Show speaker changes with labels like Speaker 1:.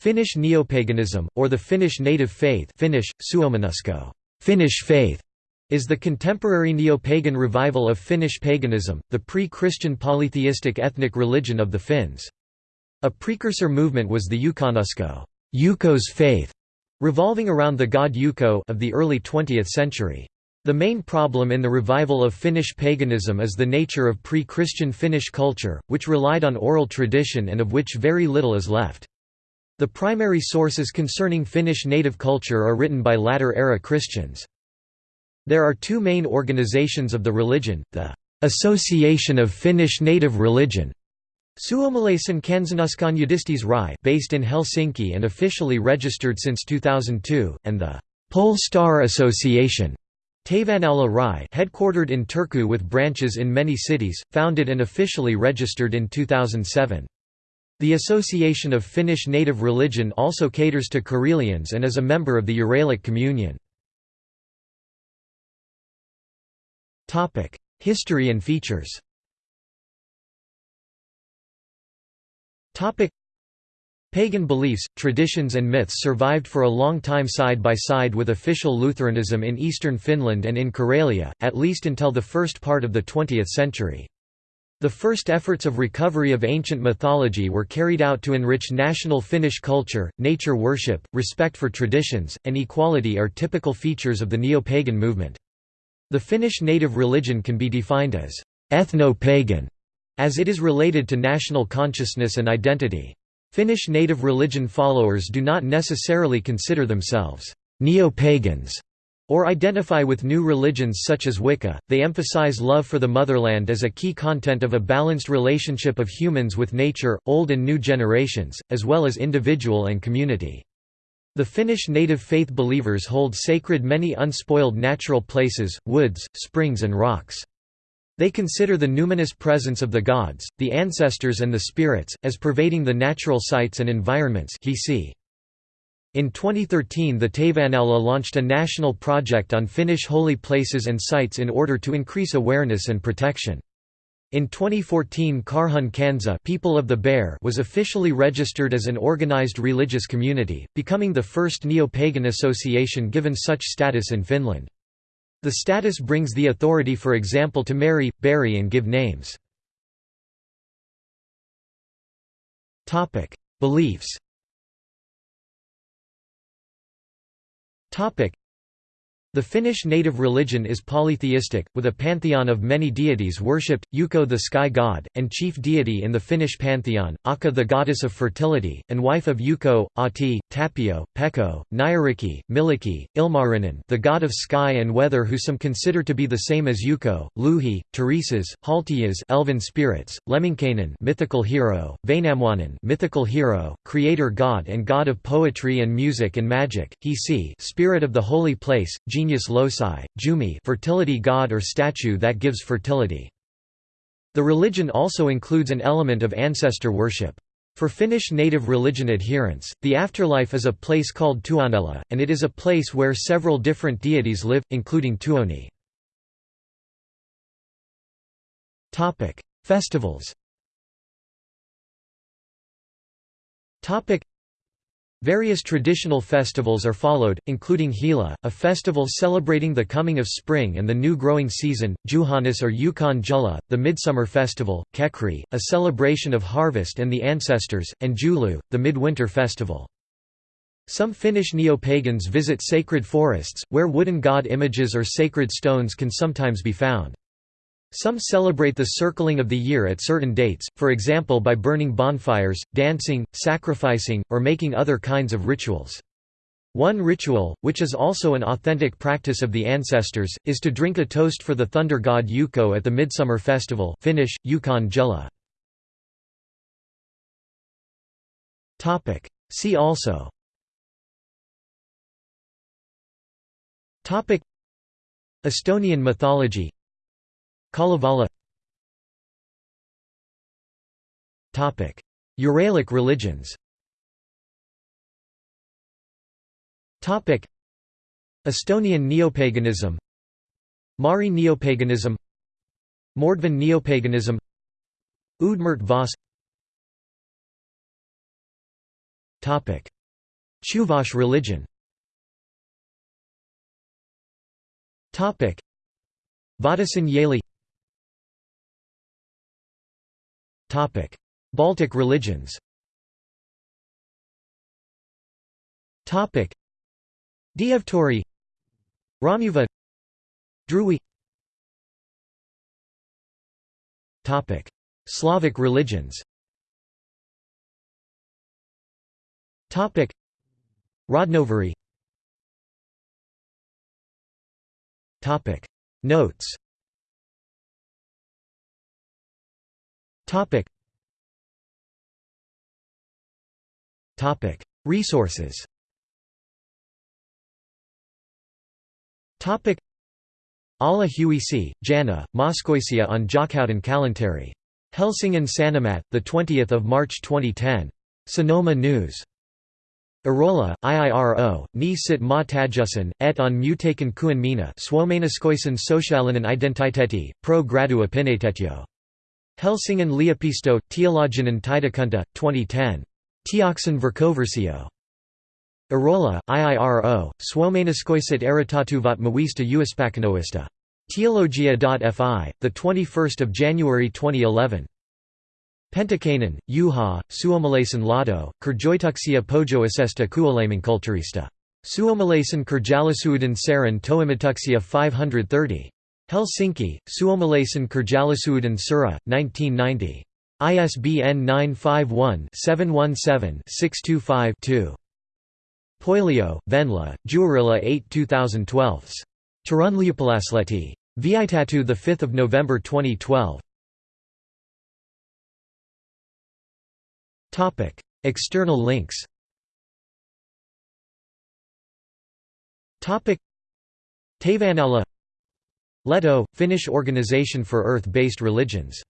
Speaker 1: Finnish neopaganism, or the Finnish native faith Finnish, Finnish faith, is the contemporary neo-pagan revival of Finnish paganism, the pre-Christian polytheistic ethnic religion of the Finns. A precursor movement was the Ukonnusko Ukko's faith, revolving around the god Yuko of the early 20th century. The main problem in the revival of Finnish paganism is the nature of pre-Christian Finnish culture, which relied on oral tradition and of which very little is left. The primary sources concerning Finnish native culture are written by latter-era Christians. There are two main organizations of the religion, the Association of Finnish Native Religion Suomalaisen kansanuskonnon yhdistys Rai based in Helsinki and officially registered since 2002, and the Pole Star Association Taivaannaula Rai headquartered in Turku with branches in many cities, founded and officially registered in 2007. The Association of Finnish Native Religion also caters to Karelians and is a member of the Uralic Communion. History and features Pagan beliefs, traditions and myths survived for a long time side by side with official Lutheranism in eastern Finland and in Karelia, at least until the first part of the 20th century. The first efforts of recovery of ancient mythology were carried out to enrich national Finnish culture, nature worship, respect for traditions, and equality are typical features of the neo-pagan movement. The Finnish native religion can be defined as ethno-pagan, as it is related to national consciousness and identity. Finnish native religion followers do not necessarily consider themselves neo-pagans or identify with new religions such as Wicca, they emphasize love for the motherland as a key content of a balanced relationship of humans with nature, old and new generations, as well as individual and community. The Finnish native faith believers hold sacred many unspoiled natural places, woods, springs and rocks. They consider the numinous presence of the gods, the ancestors and the spirits, as pervading the natural sites and environments he see. In 2013 the Taivaannaula launched a national project on Finnish holy places and sites in order to increase awareness and protection. In 2014 Karhun Kansa People of the Bear was officially registered as an organized religious community, becoming the first neo-pagan association given such status in Finland. The status brings the authority for example to marry, bury and give names. Beliefs Topic: the Finnish native religion is polytheistic, with a pantheon of many deities worshipped, Ukko the sky god, and chief deity in the Finnish pantheon, Akka the goddess of fertility, and wife of Ukko, Ahti, Tapio, Pekko, Nyyrikki, Mielikki, Ilmarinen the god of sky and weather who some consider to be the same as Ukko, Louhi, Tursas, Haltias elven spirits, Lemminkainen mythical hero, Vainamoinen mythical hero, creator god and god of poetry and music and magic, Hiisi spirit of the holy place, genius loci, Jumi fertility god or statue that gives fertility. The religion also includes an element of ancestor worship. For Finnish native religion adherents, the afterlife is a place called Tuonela, and it is a place where several different deities live, including Tuoni. Festivals Various traditional festivals are followed, including Hila, a festival celebrating the coming of spring and the new growing season, Juhannus or Ukon juhla, the midsummer festival, Kekri, a celebration of harvest and the ancestors, and Joulu, the midwinter festival. Some Finnish neo-pagans visit sacred forests, where wooden god images or sacred stones can sometimes be found. Some celebrate the circling of the year at certain dates, for example by burning bonfires, dancing, sacrificing, or making other kinds of rituals. One ritual, which is also an authentic practice of the ancestors, is to drink a toast for the thunder god Ukko at the Midsummer Festival Finnish. See also Estonian mythology Kalevala. Uralic religions. Estonian neopaganism. Mari neopaganism. Mordvin neopaganism. Udmurt Vos. Chuvash religion. Vattisen Yaly Baltic religions. Dievtori Romuva Druwi Slavic religions. Topic. Rodnovery Topic. Notes Resources Topic. Alla Huisi, Jana, Moskoisia on Jokhautin Kalantari. Helsingin Sanomat, 20 March 2010. Sonoma News. Arola, IIRO, ni sit ma tajusin, et on mutaken kuin mina suomenaskoisen socialinen identiteti, pro gradu opinitetio. Helsingin Leopisto, Teologinen Taidekunta, 2010. Teoksen Verkoversio. Arola, IIRO, Suomenaskoiset eritatuvat mawista uispakanoista. Teologia.fi, 21 January 2011. Pentikainen, Juha, Suomalaisen lado, Kerjoituksia pojoisesta kuolemankulttuurista. Suomalaisen kerjallisuuden saran toimituksia 530. Helsinki, Suomalaisen kerjallisuuden sura, 1990. ISBN 951-717-625-2. Poilio, Venla, Juurilla 8 2012. Turunliupalaslehti. Viitatu 5 November 2012. External links Tavanala Leto, Finnish Organization for Earth-Based Religions